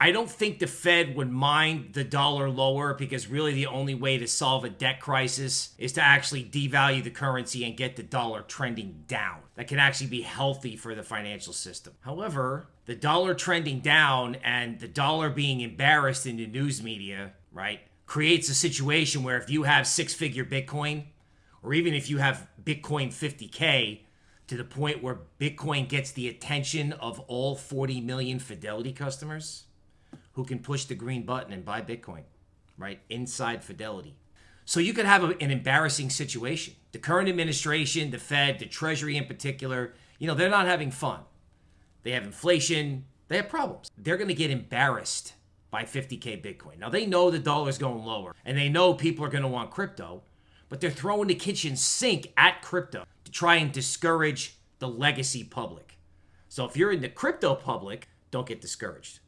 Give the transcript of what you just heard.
I don't think the Fed would mind the dollar lower because really the only way to solve a debt crisis is to actually devalue the currency and get the dollar trending down. That can actually be healthy for the financial system. However, the dollar trending down and the dollar being embarrassed in the news media, right, creates a situation where if you have six figure Bitcoin, or even if you have Bitcoin 50K, to the point where Bitcoin gets the attention of all 40 million Fidelity customers who can push the green button and buy Bitcoin, right? Inside Fidelity. So you could have a, an embarrassing situation. The current administration, the Fed, the Treasury in particular, you know, they're not having fun. They have inflation, they have problems. They're going to get embarrassed by 50K Bitcoin. Now, they know the dollar's going lower and they know people are going to want crypto, but they're throwing the kitchen sink at crypto to try and discourage the legacy public. So if you're in the crypto public, don't get discouraged.